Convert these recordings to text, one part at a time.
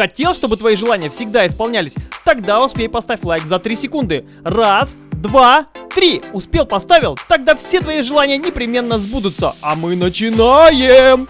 Хотел, чтобы твои желания всегда исполнялись? Тогда успей поставь лайк за 3 секунды. Раз, два, три. Успел, поставил? Тогда все твои желания непременно сбудутся. А мы начинаем!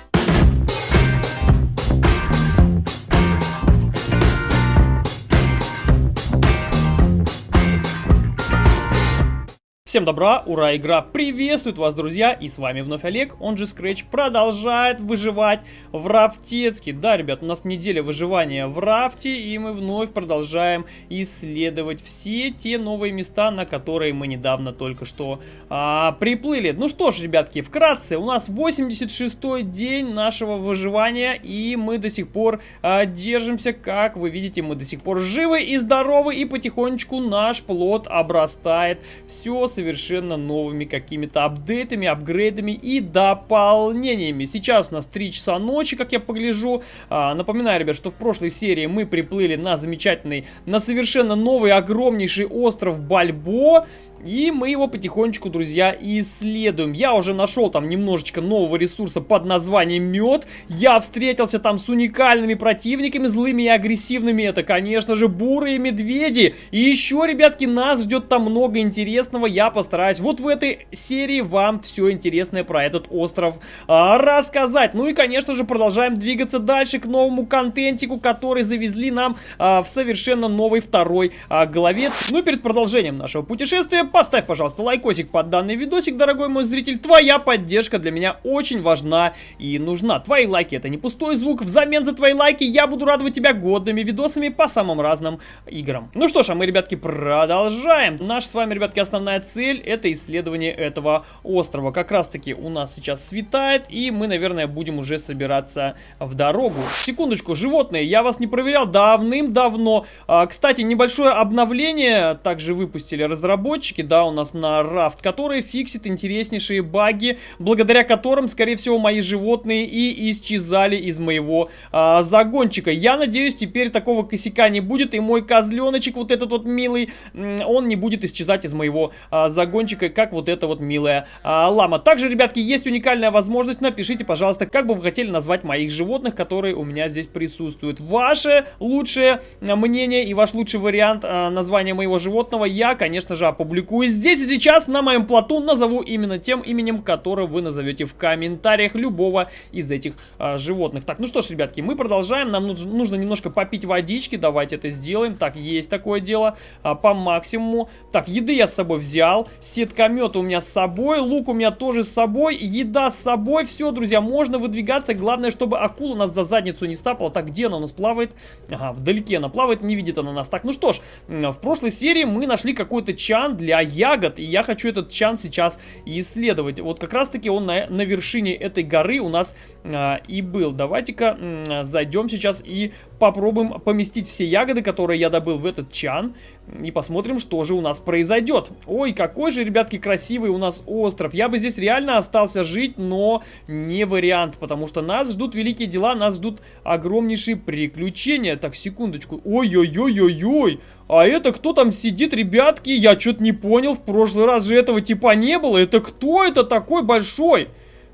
Всем добра, ура, игра приветствует вас, друзья, и с вами вновь Олег, он же Scratch, продолжает выживать в Рафтецке. Да, ребят, у нас неделя выживания в Рафте, и мы вновь продолжаем исследовать все те новые места, на которые мы недавно только что а, приплыли. Ну что ж, ребятки, вкратце, у нас 86-й день нашего выживания, и мы до сих пор а, держимся, как вы видите, мы до сих пор живы и здоровы, и потихонечку наш плод обрастает. Все с совершенно новыми какими-то апдейтами, апгрейдами и дополнениями. Сейчас у нас 3 часа ночи, как я погляжу. А, напоминаю, ребят, что в прошлой серии мы приплыли на замечательный, на совершенно новый огромнейший остров Бальбо. И мы его потихонечку, друзья, исследуем. Я уже нашел там немножечко нового ресурса под названием мед. Я встретился там с уникальными противниками, злыми и агрессивными. Это, конечно же, бурые медведи. И еще, ребятки, нас ждет там много интересного. Я постараюсь вот в этой серии вам все интересное про этот остров а, рассказать. Ну и, конечно же, продолжаем двигаться дальше к новому контентику, который завезли нам а, в совершенно новой второй а, главе. Ну и перед продолжением нашего путешествия поставь, пожалуйста, лайкосик под данный видосик, дорогой мой зритель. Твоя поддержка для меня очень важна и нужна. Твои лайки это не пустой звук. Взамен за твои лайки я буду радовать тебя годными видосами по самым разным играм. Ну что ж, а мы, ребятки, продолжаем. Наша с вами, ребятки, основная цель это исследование этого острова. Как раз таки у нас сейчас светает и мы, наверное, будем уже собираться в дорогу. Секундочку, животные, я вас не проверял давным-давно. А, кстати, небольшое обновление также выпустили разработчики ссылки, да, у нас на рафт, который фиксит интереснейшие баги, благодаря которым, скорее всего, мои животные и исчезали из моего а, загончика. Я надеюсь, теперь такого косяка не будет, и мой козленочек, вот этот вот милый, он не будет исчезать из моего а, загончика, как вот эта вот милая а, лама. Также, ребятки, есть уникальная возможность, напишите, пожалуйста, как бы вы хотели назвать моих животных, которые у меня здесь присутствуют. Ваше лучшее мнение и ваш лучший вариант а, названия моего животного я, конечно же, опубликую публикую здесь и сейчас на моем плоту, назову именно тем именем, которое вы назовете в комментариях любого из этих а, животных. Так, ну что ж, ребятки, мы продолжаем, нам нужно, нужно немножко попить водички, давайте это сделаем. Так, есть такое дело, а, по максимуму. Так, еды я с собой взял, сеткомет у меня с собой, лук у меня тоже с собой, еда с собой, все, друзья, можно выдвигаться, главное, чтобы акула нас за задницу не стапала. Так, где она у нас плавает? Ага, вдалеке она плавает, не видит она нас. Так, ну что ж, в прошлой серии мы нашли какой-то чан для ягод, и я хочу этот чан сейчас исследовать. Вот как раз-таки он на, на вершине этой горы у нас а, и был. Давайте-ка зайдем сейчас и попробуем поместить все ягоды, которые я добыл в этот чан. И посмотрим, что же у нас произойдет. Ой, какой же, ребятки, красивый у нас остров. Я бы здесь реально остался жить, но не вариант. Потому что нас ждут великие дела, нас ждут огромнейшие приключения. Так, секундочку. Ой-ой-ой-ой-ой. А это кто там сидит, ребятки? Я что-то не понял. В прошлый раз же этого типа не было. Это кто это такой большой?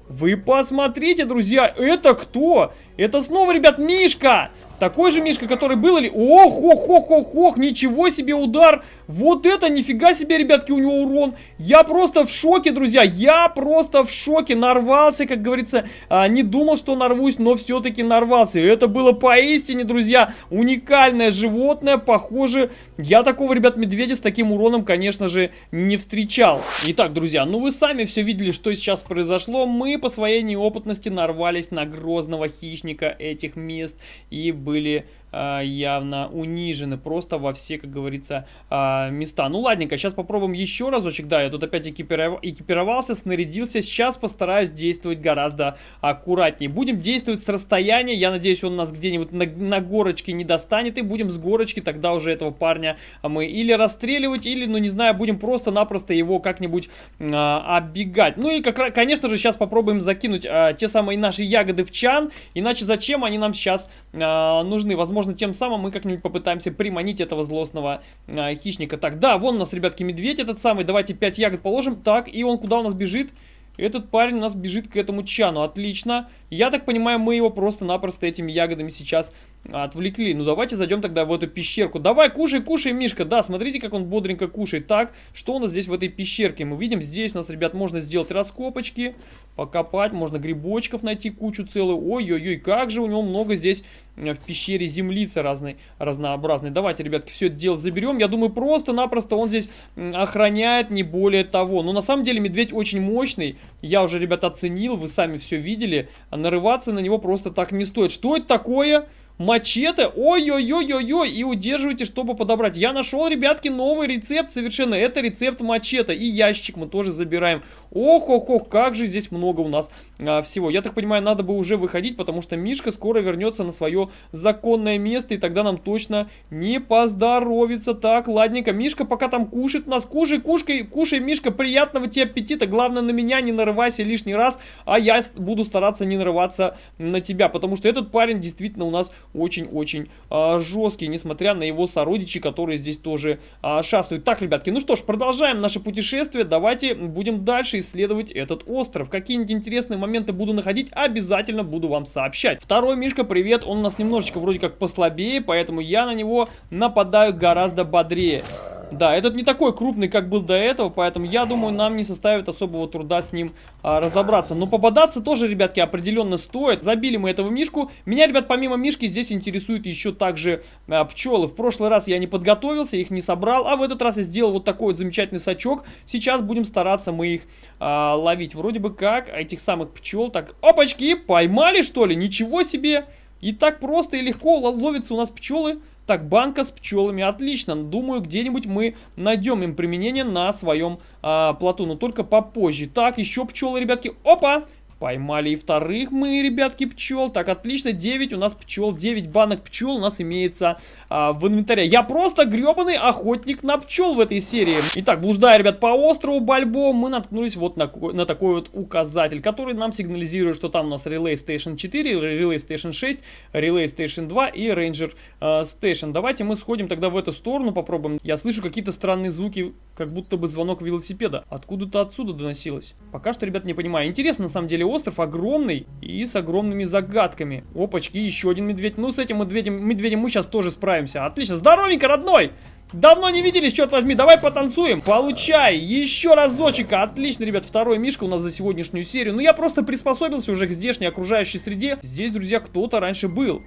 Вы посмотрите, друзья, это кто? Это снова, ребят, Мишка! Такой же Мишка, который был или... Ох, ох, ох, ох, ох, ничего себе удар. Вот это, нифига себе, ребятки, у него урон. Я просто в шоке, друзья. Я просто в шоке. Нарвался, как говорится. А, не думал, что нарвусь, но все-таки нарвался. Это было поистине, друзья, уникальное животное. Похоже, я такого, ребят, медведя с таким уроном, конечно же, не встречал. Итак, друзья, ну вы сами все видели, что сейчас произошло. Мы по своей неопытности нарвались на грозного хищника этих мест. И были явно унижены просто во все, как говорится, э, места. Ну, ладненько, сейчас попробуем еще разочек. Да, я тут опять экипиров... экипировался, снарядился. Сейчас постараюсь действовать гораздо аккуратнее. Будем действовать с расстояния. Я надеюсь, он нас где-нибудь на, на горочке не достанет. И будем с горочки тогда уже этого парня мы или расстреливать, или, ну, не знаю, будем просто-напросто его как-нибудь э, оббегать. Ну и, как, конечно же, сейчас попробуем закинуть э, те самые наши ягоды в чан. Иначе зачем они нам сейчас э, нужны? Возможно, возможно, тем самым мы как-нибудь попытаемся приманить этого злостного а, хищника. Так, да, вон у нас, ребятки, медведь этот самый. Давайте 5 ягод положим. Так, и он куда у нас бежит? Этот парень у нас бежит к этому чану. Отлично. Я так понимаю, мы его просто-напросто этими ягодами сейчас отвлекли. Ну, давайте зайдем тогда в эту пещерку. Давай, кушай, кушай, Мишка. Да, смотрите, как он бодренько кушает. Так, что у нас здесь в этой пещерке? Мы видим, здесь у нас, ребят, можно сделать раскопочки, покопать, можно грибочков найти кучу целую. Ой-ой-ой, как же у него много здесь э, в пещере землицы разной, разнообразной. Давайте, ребятки, все это дело заберем. Я думаю, просто-напросто он здесь охраняет, не более того. Но на самом деле медведь очень мощный. Я уже, ребят, оценил, вы сами все видели. Нарываться на него просто так не стоит. Что это такое? Мачете, ой-ой-ой-ой-ой, и удерживайте, чтобы подобрать. Я нашел, ребятки, новый рецепт совершенно. Это рецепт мачете. И ящик мы тоже забираем. Ох-ох-ох, как же здесь много у нас а, всего. Я так понимаю, надо бы уже выходить, потому что Мишка скоро вернется на свое законное место, и тогда нам точно не поздоровится. Так, ладненько. Мишка пока там кушает нас. Кушай, кушай, кушай, Мишка, приятного тебе аппетита. Главное, на меня не нарывайся лишний раз, а я буду стараться не нарываться на тебя, потому что этот парень действительно у нас очень-очень а, жесткий, несмотря на его сородичи, которые здесь тоже а, шастают. Так, ребятки, ну что ж, продолжаем наше путешествие. Давайте будем дальше исследовать этот остров. Какие-нибудь интересные моменты буду находить, обязательно буду вам сообщать. Второй Мишка, привет, он у нас немножечко вроде как послабее, поэтому я на него нападаю гораздо бодрее. Да, этот не такой крупный, как был до этого, поэтому я думаю, нам не составит особого труда с ним а, разобраться. Но попадаться тоже, ребятки, определенно стоит. Забили мы этого мишку. Меня, ребят, помимо мишки здесь интересуют еще также а, пчелы. В прошлый раз я не подготовился, их не собрал, а в этот раз я сделал вот такой вот замечательный сачок. Сейчас будем стараться мы их а, ловить. Вроде бы как этих самых пчел. Так, опачки, поймали что ли? Ничего себе! И так просто и легко ловятся у нас пчелы. Так, банка с пчелами, отлично. Думаю, где-нибудь мы найдем им применение на своем а, плоту, но только попозже. Так, еще пчелы, ребятки. Опа! Поймали и вторых мы, ребятки, пчел. Так, отлично, 9 у нас пчел, 9 банок пчел у нас имеется а, в инвентаре. Я просто гребаный охотник на пчел в этой серии. Итак, блуждая, ребят, по острову Бальбо, мы наткнулись вот на, на такой вот указатель, который нам сигнализирует, что там у нас Relay Station 4, Relay Station 6, Relay Station 2 и Ranger э, Station. Давайте мы сходим тогда в эту сторону, попробуем. Я слышу какие-то странные звуки, как будто бы звонок велосипеда. Откуда-то отсюда доносилось. Пока что, ребят, не понимаю. Интересно, на самом деле, остров огромный и с огромными загадками. Опачки, еще один медведь. Ну, с этим медведем, медведем мы сейчас тоже справимся. Отлично. Здоровенько, родной! Давно не виделись, черт возьми, давай потанцуем. Получай, еще разочек. Отлично, ребят, второй мишка у нас за сегодняшнюю серию. Ну, я просто приспособился уже к здешней окружающей среде. Здесь, друзья, кто-то раньше был.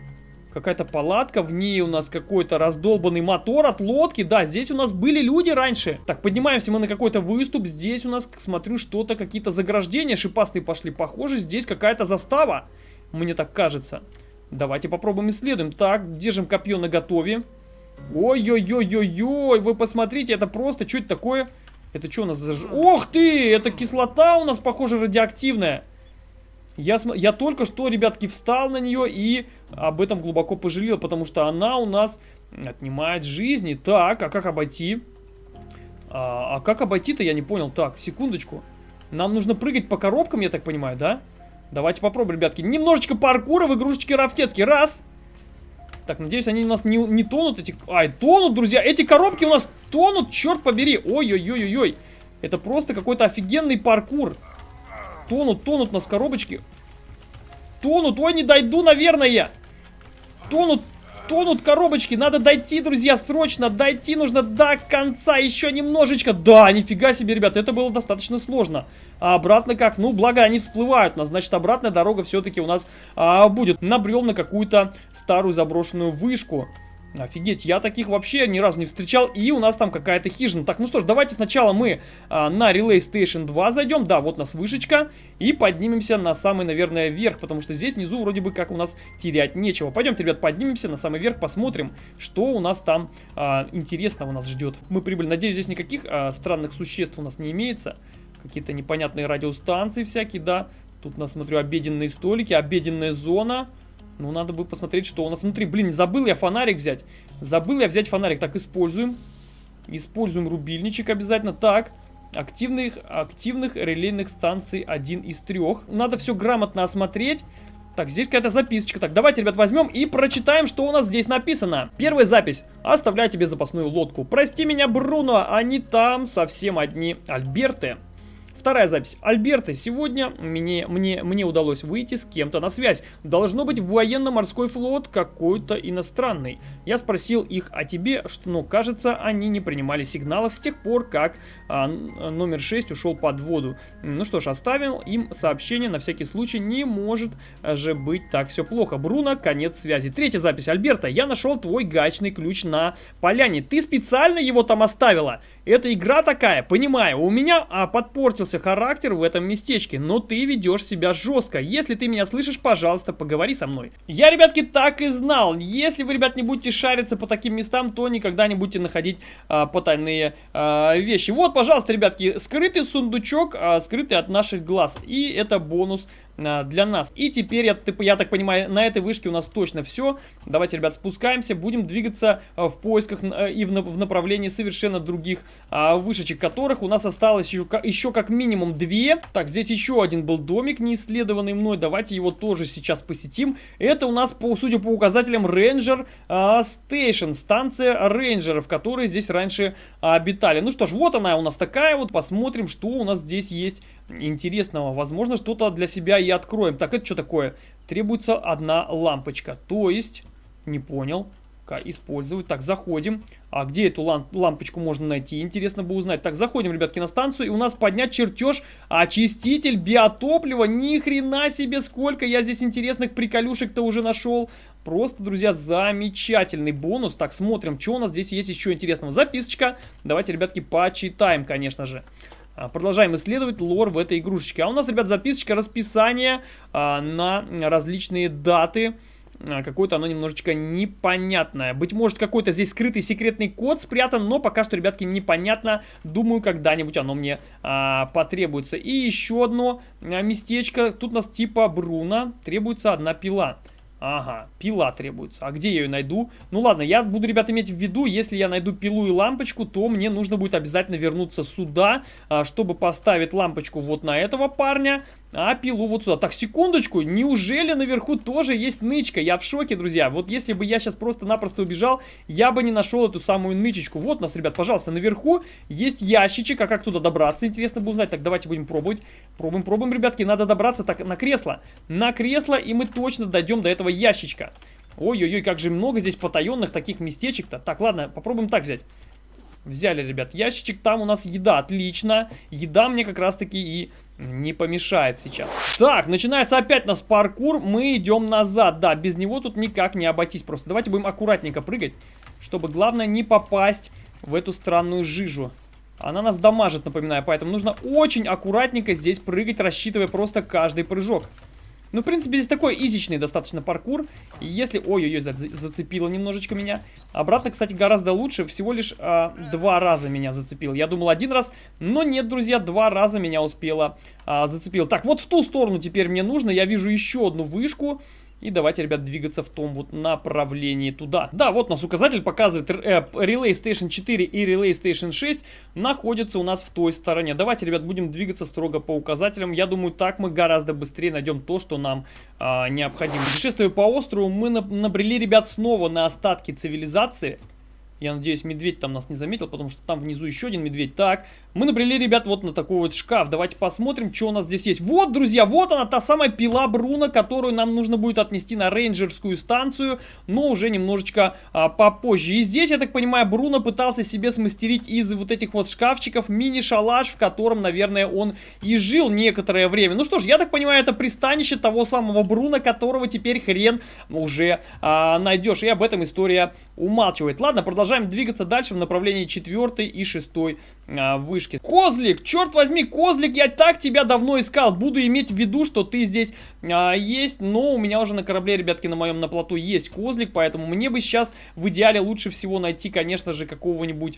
Какая-то палатка, в ней у нас какой-то раздолбанный мотор от лодки. Да, здесь у нас были люди раньше. Так, поднимаемся мы на какой-то выступ. Здесь у нас, смотрю, что-то, какие-то заграждения шипастые пошли. Похоже, здесь какая-то застава. Мне так кажется. Давайте попробуем исследуем. Так, держим копье на готове. Ой-ой-ой-ой-ой, вы посмотрите, это просто, что это такое? Это что у нас за... Ох ты, это кислота у нас, похоже, радиоактивная. Я, я только что, ребятки, встал на нее и об этом глубоко пожалел, потому что она у нас отнимает жизни. Так, а как обойти? А, а как обойти-то, я не понял. Так, секундочку. Нам нужно прыгать по коробкам, я так понимаю, да? Давайте попробуем, ребятки. Немножечко паркура в игрушечке Рафтецкий. Раз. Так, надеюсь, они у нас не, не тонут. Эти... Ай, тонут, друзья. Эти коробки у нас тонут, черт побери. Ой-ой-ой-ой-ой. Это просто какой-то офигенный паркур. Тонут, тонут нас коробочки. Тонут. Ой, не дойду, наверное. Тонут, тонут коробочки. Надо дойти, друзья, срочно. Дойти нужно до конца. Еще немножечко. Да, нифига себе, ребят, это было достаточно сложно. А обратно как? Ну, благо они всплывают. У нас, значит, обратная дорога все-таки у нас а, будет. Набрел на какую-то старую заброшенную вышку. Офигеть, я таких вообще ни разу не встречал. И у нас там какая-то хижина. Так, ну что ж, давайте сначала мы а, на Relay Station 2 зайдем. Да, вот у нас вышечка. И поднимемся на самый, наверное, верх. Потому что здесь внизу вроде бы как у нас терять нечего. Пойдемте, ребят, поднимемся на самый верх, посмотрим, что у нас там а, интересного нас ждет. Мы прибыли. Надеюсь, здесь никаких а, странных существ у нас не имеется. Какие-то непонятные радиостанции всякие, да. Тут у нас, смотрю, обеденные столики, обеденная зона. Ну, надо бы посмотреть, что у нас внутри. Блин, забыл я фонарик взять. Забыл я взять фонарик. Так, используем. Используем рубильничек обязательно. Так, активных, активных релейных станций один из трех. Надо все грамотно осмотреть. Так, здесь какая-то записочка. Так, давайте, ребят, возьмем и прочитаем, что у нас здесь написано. Первая запись. Оставляю тебе запасную лодку. Прости меня, Бруно, они там совсем одни. Альберты. Вторая запись. Альберта, сегодня мне, мне, мне удалось выйти с кем-то на связь. Должно быть военно-морской флот какой-то иностранный. Я спросил их о тебе, что, но кажется, они не принимали сигналов с тех пор, как а, номер 6 ушел под воду. Ну что ж, оставил им сообщение на всякий случай. Не может же быть так все плохо. Бруно, конец связи. Третья запись. Альберта, я нашел твой гаечный ключ на поляне. Ты специально его там оставила? Это игра такая, понимаю. У меня а, подпортился характер в этом местечке, но ты ведешь себя жестко. Если ты меня слышишь, пожалуйста, поговори со мной. Я, ребятки, так и знал. Если вы, ребят, не будете шариться по таким местам, то никогда не будете находить а, потайные а, вещи. Вот, пожалуйста, ребятки, скрытый сундучок, а, скрытый от наших глаз. И это бонус для нас. И теперь, я, я так понимаю, на этой вышке у нас точно все. Давайте, ребят, спускаемся, будем двигаться а, в поисках а, и в, в направлении совершенно других а, вышечек, которых у нас осталось еще, еще как минимум две. Так, здесь еще один был домик, не исследованный мной. Давайте его тоже сейчас посетим. Это у нас, по, судя по указателям, Ranger а, Station, станция рейнджеров, которые здесь раньше а, обитали. Ну что ж, вот она у нас такая вот. Посмотрим, что у нас здесь есть интересного. Возможно, что-то для себя и откроем. Так, это что такое? Требуется одна лампочка. То есть, не понял использовать. Так, заходим. А где эту ламп лампочку можно найти? Интересно бы узнать. Так, заходим, ребятки, на станцию. И у нас поднять чертеж очиститель биотоплива. Ни хрена себе, сколько я здесь интересных приколюшек-то уже нашел. Просто, друзья, замечательный бонус. Так, смотрим, что у нас здесь есть еще интересного. Записочка. Давайте, ребятки, почитаем, конечно же. А, продолжаем исследовать лор в этой игрушечке. А у нас, ребят, записочка, расписание а, на различные даты а, какое-то оно немножечко непонятное. Быть может, какой-то здесь скрытый секретный код спрятан, но пока что, ребятки, непонятно. Думаю, когда-нибудь оно мне а, потребуется. И еще одно а, местечко. Тут у нас типа Бруно. Требуется одна пила. Ага, пила требуется. А где я ее найду? Ну ладно, я буду, ребят, иметь в виду, если я найду пилу и лампочку, то мне нужно будет обязательно вернуться сюда, а, чтобы поставить лампочку вот на этого парня, а пилу вот сюда. Так, секундочку, неужели наверху тоже есть нычка? Я в шоке, друзья. Вот если бы я сейчас просто-напросто убежал, я бы не нашел эту самую нычечку. Вот у нас, ребят, пожалуйста, наверху есть ящичек. А как туда добраться? Интересно бы узнать. Так, давайте будем пробовать. Пробуем, пробуем, ребятки. Надо добраться так на кресло. На кресло, и мы точно дойдем до этого ящичка. Ой-ой-ой, как же много здесь потаенных таких местечек-то. Так, ладно, попробуем так взять. Взяли, ребят, ящичек. Там у нас еда. Отлично. Еда мне как раз-таки и не помешает сейчас. Так, начинается опять нас паркур. Мы идем назад. Да, без него тут никак не обойтись просто. Давайте будем аккуратненько прыгать, чтобы главное не попасть в эту странную жижу. Она нас дамажит, напоминаю, поэтому нужно очень аккуратненько здесь прыгать, рассчитывая просто каждый прыжок. Ну, в принципе, здесь такой изичный достаточно паркур. Если... Ой-ой-ой, зацепило немножечко меня. Обратно, кстати, гораздо лучше. Всего лишь а, два раза меня зацепил. Я думал один раз, но нет, друзья, два раза меня успело а, зацепил. Так, вот в ту сторону теперь мне нужно. Я вижу еще одну вышку. И давайте, ребят, двигаться в том вот направлении туда. Да, вот нас указатель показывает э, Relay Station 4 и Relay Station 6 находятся у нас в той стороне. Давайте, ребят, будем двигаться строго по указателям. Я думаю, так мы гораздо быстрее найдем то, что нам э, необходимо. Путешествуя по острову, мы набрели, ребят, снова на остатки цивилизации. Я надеюсь, медведь там нас не заметил, потому что там внизу еще один медведь. Так, мы набрели, ребят, вот на такой вот шкаф. Давайте посмотрим, что у нас здесь есть. Вот, друзья, вот она, та самая пила Бруно, которую нам нужно будет отнести на рейнджерскую станцию, но уже немножечко а, попозже. И здесь, я так понимаю, Бруно пытался себе смастерить из вот этих вот шкафчиков мини-шалаш, в котором, наверное, он и жил некоторое время. Ну что ж, я так понимаю, это пристанище того самого Бруно, которого теперь хрен уже а, найдешь. И об этом история умалчивает. Ладно, продолжаем двигаться дальше в направлении 4 и 6 а, вышки. Козлик, черт возьми, Козлик, я так тебя давно искал. Буду иметь в виду, что ты здесь а, есть, но у меня уже на корабле, ребятки, на моем на плоту есть Козлик, поэтому мне бы сейчас в идеале лучше всего найти, конечно же, какого-нибудь,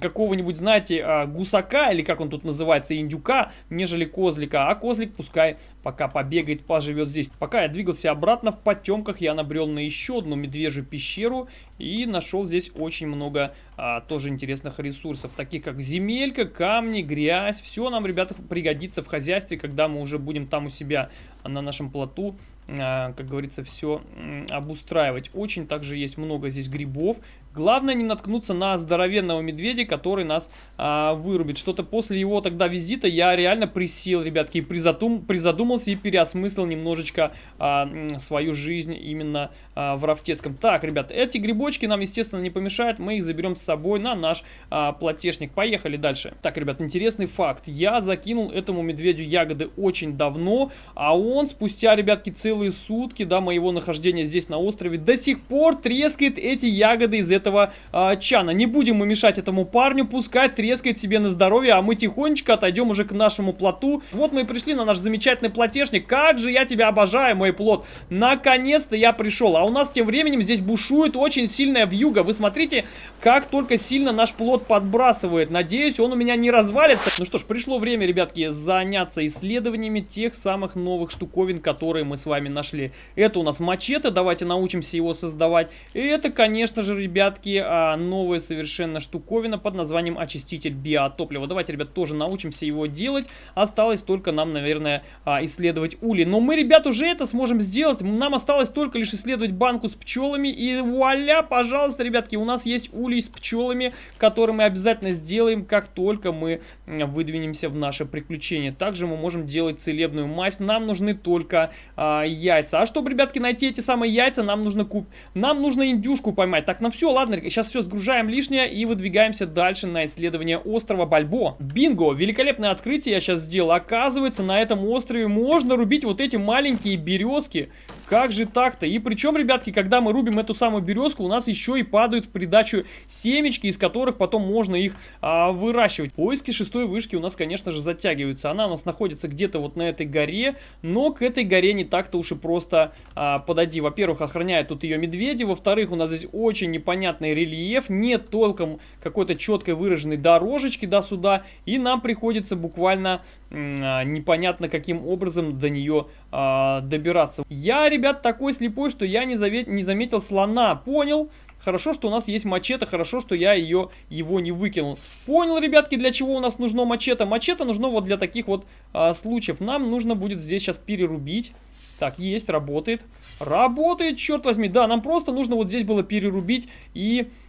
какого-нибудь, знаете, а, гусака, или как он тут называется, индюка, нежели Козлика. А Козлик пускай пока побегает, поживет здесь. Пока я двигался обратно в потемках, я набрел на еще одну медвежью пещеру и нашел здесь очень много а, тоже интересных ресурсов, таких как земелька, камни, грязь. Все нам, ребята, пригодится в хозяйстве, когда мы уже будем там у себя на нашем плоту а, как говорится, все обустраивать. Очень также есть много здесь грибов. Главное не наткнуться на здоровенного медведя, который нас а, вырубит. Что-то после его тогда визита я реально присел, ребятки, и призадум, призадумался и переосмыслил немножечко а, свою жизнь именно а, в Рафтецком. Так, ребят, эти грибочки нам, естественно, не помешают. Мы их заберем с собой на наш а, платежник. Поехали дальше. Так, ребят, интересный факт. Я закинул этому медведю ягоды очень давно, а он спустя, ребятки, целые сутки, да, моего нахождения здесь на острове, до сих пор трескает эти ягоды из этого э, чана. Не будем мы мешать этому парню, пускай трескает себе на здоровье, а мы тихонечко отойдем уже к нашему плоту. Вот мы и пришли на наш замечательный платежник. Как же я тебя обожаю, мой плот. Наконец-то я пришел. А у нас тем временем здесь бушует очень сильная вьюга. Вы смотрите, как только сильно наш плот подбрасывает. Надеюсь, он у меня не развалится. Ну что ж, пришло время, ребятки, заняться исследованиями тех самых новых штуковин, которые мы с вами нашли. Это у нас мачете, давайте научимся его создавать. И это, конечно же, ребят, ребятки, а, новая совершенно штуковина под названием очиститель биотоплива. Давайте, ребят, тоже научимся его делать. Осталось только нам, наверное, а, исследовать ули. Но мы, ребят, уже это сможем сделать. Нам осталось только лишь исследовать банку с пчелами. И вуаля, пожалуйста, ребятки, у нас есть улей с пчелами, который мы обязательно сделаем, как только мы выдвинемся в наше приключение. Также мы можем делать целебную мазь. Нам нужны только а, яйца. А чтобы, ребятки, найти эти самые яйца, нам нужно куп... Нам нужно индюшку поймать. Так, ну все, ладно, сейчас все сгружаем лишнее и выдвигаемся дальше на исследование острова Бальбо. Бинго! Великолепное открытие я сейчас сделал. Оказывается, на этом острове можно рубить вот эти маленькие березки. Как же так-то? И причем, ребятки, когда мы рубим эту самую березку, у нас еще и падают в придачу семечки, из которых потом можно их а, выращивать. Поиски шестой вышки у нас, конечно же, затягиваются. Она у нас находится где-то вот на этой горе, но к этой горе не так-то уж и просто а, подойти. Во-первых, охраняют тут ее медведи, во-вторых, у нас здесь очень непонятный рельеф, нет толком какой-то четкой выраженной дорожечки до сюда, и нам приходится буквально непонятно каким образом до нее а, добираться. Я, ребят, такой слепой, что я не, завет, не заметил слона, понял? Хорошо, что у нас есть мачете, хорошо, что я ее, его не выкинул. Понял, ребятки, для чего у нас нужно мачете? Мачете нужно вот для таких вот а, случаев. Нам нужно будет здесь сейчас перерубить. Так, есть, работает. Работает, черт возьми. Да, нам просто нужно вот здесь было перерубить и Э,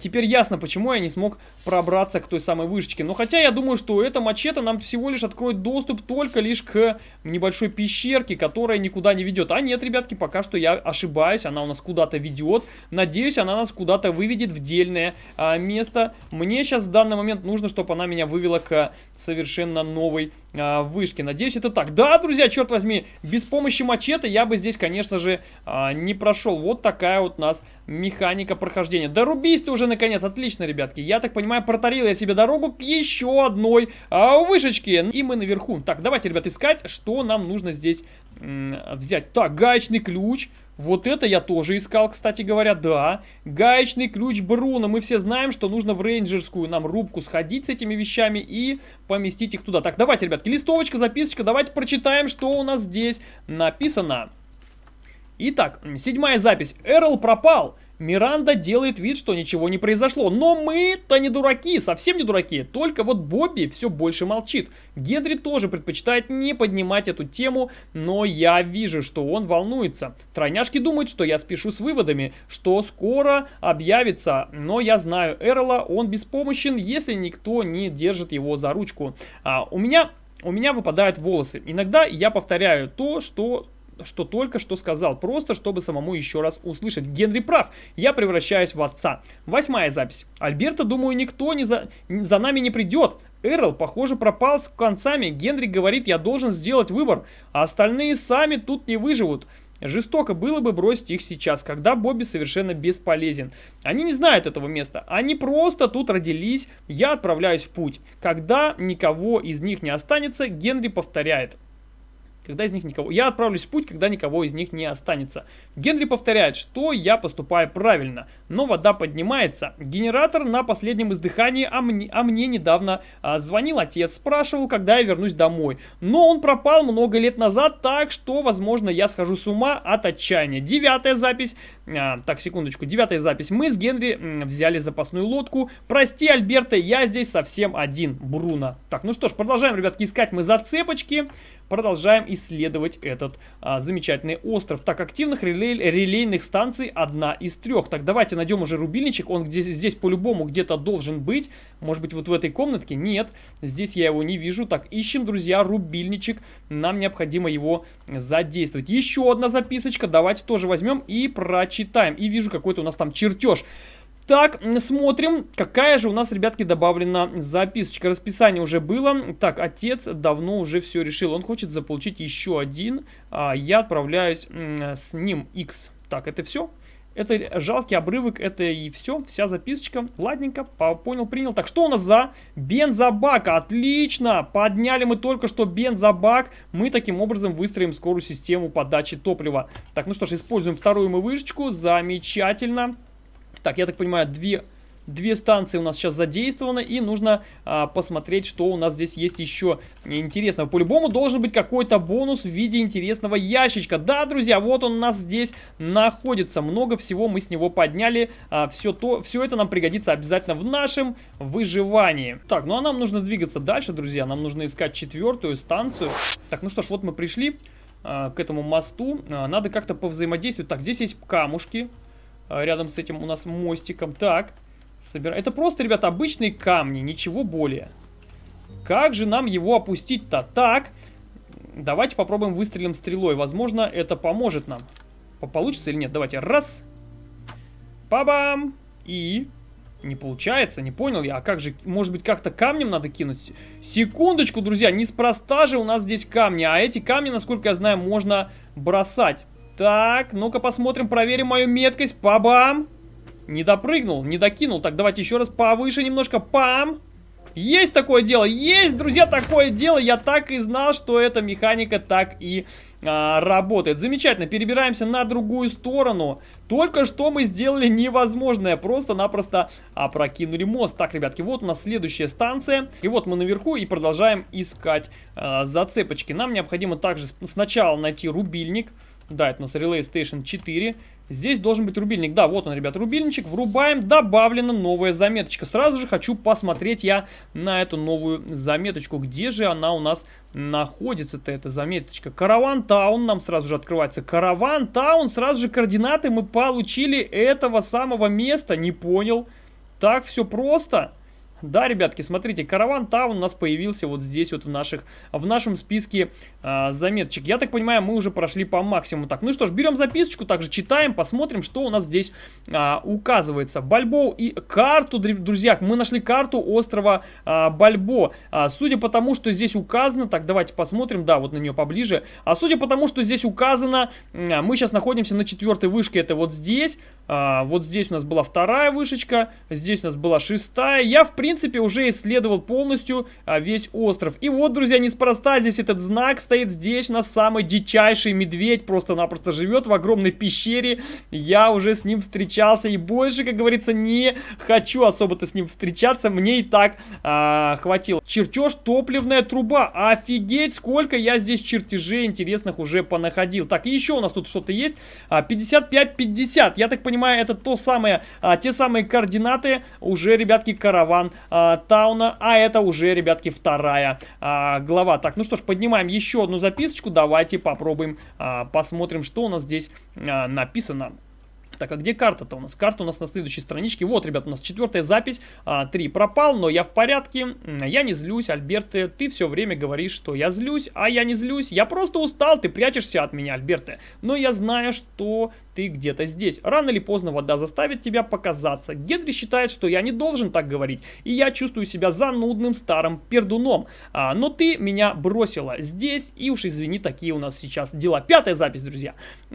теперь ясно, почему я не смог пробраться к той самой вышечке. Но хотя я думаю, что эта мачете нам всего лишь откроет доступ только лишь к небольшой пещерке, которая никуда не ведет. А нет, ребятки, пока что я ошибаюсь, она у нас куда-то ведет. Надеюсь, она нас куда-то выведет в дельное а, место. Мне сейчас в данный момент нужно, чтобы она меня вывела к совершенно новой а, вышке. Надеюсь, это так. Да, друзья, черт возьми, без помощи мачете я бы здесь, конечно же, а, не прошел. Вот такая вот у нас механика прохождения. Дорубись ты уже наконец. Отлично, ребятки. Я так понимаю, протарил я себе дорогу к еще одной а, вышечке. И мы наверху. Так, давайте, ребят, искать, что нам нужно здесь взять. Так, гаечный ключ. Вот это я тоже искал, кстати говоря, да. Гаечный ключ Бруно. Мы все знаем, что нужно в рейнджерскую нам рубку сходить с этими вещами и поместить их туда. Так, давайте, ребятки, листовочка, записочка. Давайте прочитаем, что у нас здесь написано. Итак, седьмая запись. Эрл пропал. Миранда делает вид, что ничего не произошло. Но мы-то не дураки, совсем не дураки. Только вот Бобби все больше молчит. Генри тоже предпочитает не поднимать эту тему, но я вижу, что он волнуется. Тройняшки думают, что я спешу с выводами, что скоро объявится. Но я знаю Эрла, он беспомощен, если никто не держит его за ручку. А, у меня... У меня выпадают волосы. Иногда я повторяю то, что что только что сказал, просто чтобы самому еще раз услышать. Генри прав, я превращаюсь в отца. Восьмая запись. Альберта, думаю, никто не за, за нами не придет. Эрл, похоже, пропал с концами. Генри говорит, я должен сделать выбор, а остальные сами тут не выживут. Жестоко было бы бросить их сейчас, когда Бобби совершенно бесполезен. Они не знают этого места, они просто тут родились, я отправляюсь в путь. Когда никого из них не останется, Генри повторяет когда из них никого... Я отправлюсь в путь, когда никого из них не останется. Генри повторяет, что я поступаю правильно. но вода поднимается. Генератор на последнем издыхании, а мне, а мне недавно а, звонил отец, спрашивал, когда я вернусь домой. Но он пропал много лет назад, так что, возможно, я схожу с ума от отчаяния. Девятая запись. А, так, секундочку. Девятая запись. Мы с Генри взяли запасную лодку. Прости, Альберта, я здесь совсем один. Бруно. Так, ну что ж, продолжаем, ребятки, искать мы зацепочки. Продолжаем исследовать этот а, замечательный остров. Так, активных релей, релейных станций одна из трех. Так, давайте найдем уже рубильничек. Он здесь, здесь по-любому где-то должен быть. Может быть, вот в этой комнатке? Нет, здесь я его не вижу. Так, ищем, друзья, рубильничек. Нам необходимо его задействовать. Еще одна записочка. Давайте тоже возьмем и прочитаем. И вижу какой-то у нас там чертеж. Так, смотрим, какая же у нас, ребятки, добавлена записочка. Расписание уже было. Так, отец давно уже все решил. Он хочет заполучить еще один. А, я отправляюсь с ним X. Так, это все? Это жалкий обрывок, это и все, вся записочка. Ладненько, понял, принял. Так, что у нас за бензобак? Отлично! Подняли мы только что бензобак. Мы таким образом выстроим скорую систему подачи топлива. Так, ну что ж, используем вторую мы вышечку. Замечательно. Так, я так понимаю, две, две станции у нас сейчас задействованы, и нужно а, посмотреть, что у нас здесь есть еще интересного. По-любому должен быть какой-то бонус в виде интересного ящичка. Да, друзья, вот он у нас здесь находится. Много всего мы с него подняли. А, все, то, все это нам пригодится обязательно в нашем выживании. Так, ну а нам нужно двигаться дальше, друзья. Нам нужно искать четвертую станцию. Так, ну что ж, вот мы пришли а, к этому мосту. А, надо как-то повзаимодействовать. Так, здесь есть камушки. А, рядом с этим у нас мостиком. Так, собираем. Это просто, ребята, обычные камни, ничего более. Как же нам его опустить-то? Так, давайте попробуем выстрелим стрелой. Возможно, это поможет нам. Получится или нет? Давайте. Раз. Па-бам. И... Не получается, не понял я. А как же, может быть, как-то камнем надо кинуть? Секундочку, друзья, неспроста же у нас здесь камни. А эти камни, насколько я знаю, можно бросать. Так, ну-ка посмотрим, проверим мою меткость. Па-бам! Не допрыгнул, не докинул. Так, давайте еще раз повыше немножко. Пам! Есть такое дело, есть, друзья, такое дело. Я так и знал, что эта механика так и а, работает. Замечательно, перебираемся на другую сторону. Только что мы сделали невозможное, просто-напросто опрокинули мост. Так, ребятки, вот у нас следующая станция. И вот мы наверху и продолжаем искать а, зацепочки. Нам необходимо также сначала найти рубильник. Да, это у нас Relay Station 4. Здесь должен быть рубильник. Да, вот он, ребят, рубильничек. Врубаем. Добавлена новая заметочка. Сразу же хочу посмотреть я на эту новую заметочку. Где же она у нас находится-то, эта заметочка? Караван Таун нам сразу же открывается. Караван Таун. Сразу же координаты мы получили этого самого места. Не понял. Так все просто. Да, ребятки, смотрите, караван Таун у нас появился вот здесь вот в, наших, в нашем списке а, заметочек. Я так понимаю, мы уже прошли по максимуму. Так, ну что ж, берем записочку, также читаем, посмотрим, что у нас здесь а, указывается. Бальбо и карту, друзья, мы нашли карту острова а, Бальбо. А, судя по тому, что здесь указано, так, давайте посмотрим, да, вот на нее поближе. А судя по тому, что здесь указано, а, мы сейчас находимся на четвертой вышке, это вот здесь. А, вот здесь у нас была вторая вышечка, здесь у нас была шестая. Я, в принципе, уже исследовал полностью а, весь остров. И вот, друзья, неспроста здесь этот знак стоит. Здесь у нас самый дичайший медведь просто-напросто живет в огромной пещере. Я уже с ним встречался и больше, как говорится, не хочу особо-то с ним встречаться. Мне и так а, хватило. Чертеж топливная труба. Офигеть, сколько я здесь чертежей интересных уже понаходил. Так, и еще у нас тут что-то есть. 55-50. Я так понимаю, понимаю, это то самое, а, те самые координаты уже, ребятки, караван а, Тауна, а это уже, ребятки, вторая а, глава. Так, ну что ж, поднимаем еще одну записочку, давайте попробуем, а, посмотрим, что у нас здесь а, написано. Так, а где карта-то у нас? Карта у нас на следующей страничке. Вот, ребят, у нас четвертая запись. А, три пропал, но я в порядке. Я не злюсь, Альберте. Ты все время говоришь, что я злюсь, а я не злюсь. Я просто устал, ты прячешься от меня, Альберте. Но я знаю, что ты где-то здесь. Рано или поздно вода заставит тебя показаться. Генри считает, что я не должен так говорить. И я чувствую себя занудным старым пердуном. А, но ты меня бросила здесь. И уж извини, такие у нас сейчас дела. Пятая запись, друзья.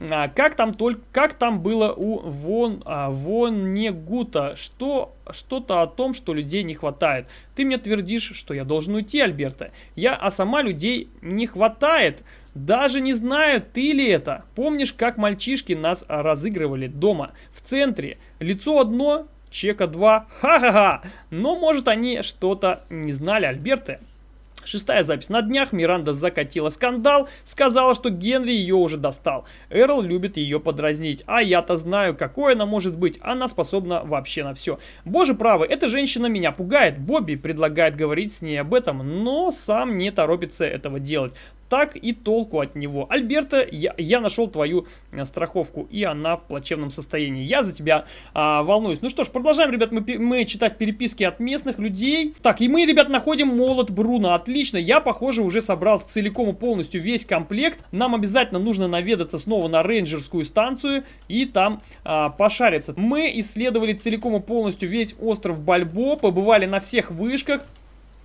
А, как там только, как там было у Вон, а, Вонегута, что что-то о том, что людей не хватает. Ты мне твердишь, что я должен уйти, Альберта. Я, а сама людей не хватает. Даже не знаю, ты ли это. Помнишь, как мальчишки нас разыгрывали дома, в центре? лицо одно, чека два, ха-ха-ха. Но, может, они что-то не знали, Альберты. Шестая запись. На днях Миранда закатила скандал, сказала, что Генри ее уже достал. Эрл любит ее подразнить, а я-то знаю, какой она может быть. Она способна вообще на все. Боже правый, эта женщина меня пугает. Бобби предлагает говорить с ней об этом, но сам не торопится этого делать так и толку от него. Альберта, я, я нашел твою э, страховку, и она в плачевном состоянии. Я за тебя а, волнуюсь. Ну что ж, продолжаем, ребят, мы, мы читать переписки от местных людей. Так, и мы, ребят, находим молот Бруно. Отлично, я, похоже, уже собрал целиком и полностью весь комплект. Нам обязательно нужно наведаться снова на рейнджерскую станцию и там а, пошариться. Мы исследовали целиком и полностью весь остров Бальбо, побывали на всех вышках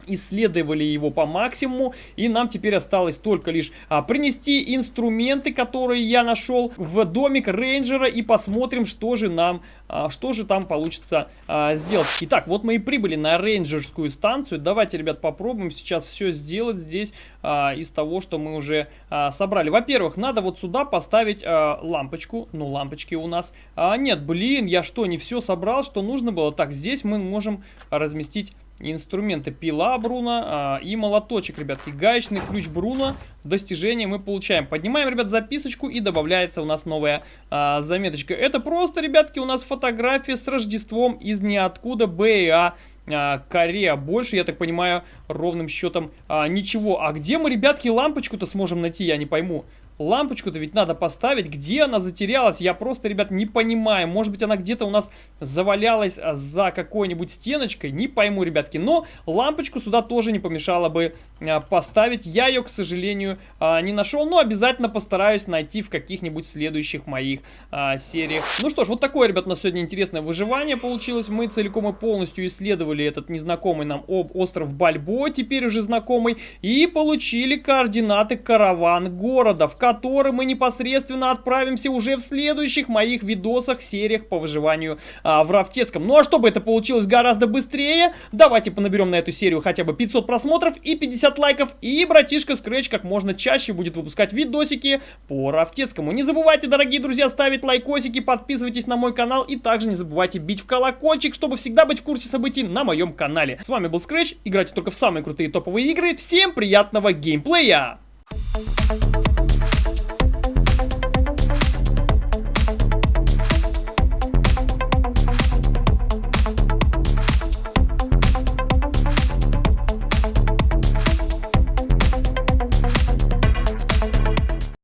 исследовали его по максимуму, и нам теперь осталось только лишь а, принести инструменты, которые я нашел в домик рейнджера, и посмотрим, что же нам, а, что же там получится а, сделать. Итак, вот мы и прибыли на рейнджерскую станцию. Давайте, ребят, попробуем сейчас все сделать здесь а, из того, что мы уже а, собрали. Во-первых, надо вот сюда поставить а, лампочку. Ну, лампочки у нас а, нет. Блин, я что, не все собрал, что нужно было? Так, здесь мы можем разместить инструменты пила Бруно а, и молоточек, ребятки. Гаечный ключ Бруно. Достижение мы получаем. Поднимаем, ребят, записочку и добавляется у нас новая а, заметочка. Это просто, ребятки, у нас фотография с Рождеством из ниоткуда БА. А, Корея. Больше, я так понимаю, ровным счетом а, ничего. А где мы, ребятки, лампочку-то сможем найти, я не пойму. Лампочку-то ведь надо поставить. Где она затерялась? Я просто, ребят, не понимаю. Может быть, она где-то у нас завалялась а, за какой-нибудь стеночкой. Не пойму, ребятки. Но лампочку сюда тоже не помешало бы а, поставить. Я ее, к сожалению, а, не нашел. Но обязательно постараюсь найти в каких-нибудь следующих моих сериях. Ну что ж, вот такое, ребят, на сегодня интересное выживание получилось. Мы целиком и полностью исследовали этот незнакомый нам остров Бальбо, теперь уже знакомый. И получили координаты караван города, в который мы непосредственно отправимся уже в следующих моих видосах, сериях по выживанию а, в Рафтецком. Ну а чтобы это получилось гораздо быстрее, давайте понаберем на эту серию хотя бы 500 просмотров и 50 лайков, и братишка Scratch как можно чаще будет выпускать видосики по Рафтецкому. Не забывайте, дорогие друзья, ставить лайкосики, подписывайтесь на мой канал, и также не забывайте бить в колокольчик, чтобы всегда быть в курсе событий на моем канале. С вами был Scratch, играйте только в самые крутые топовые игры, всем приятного геймплея! Thank you.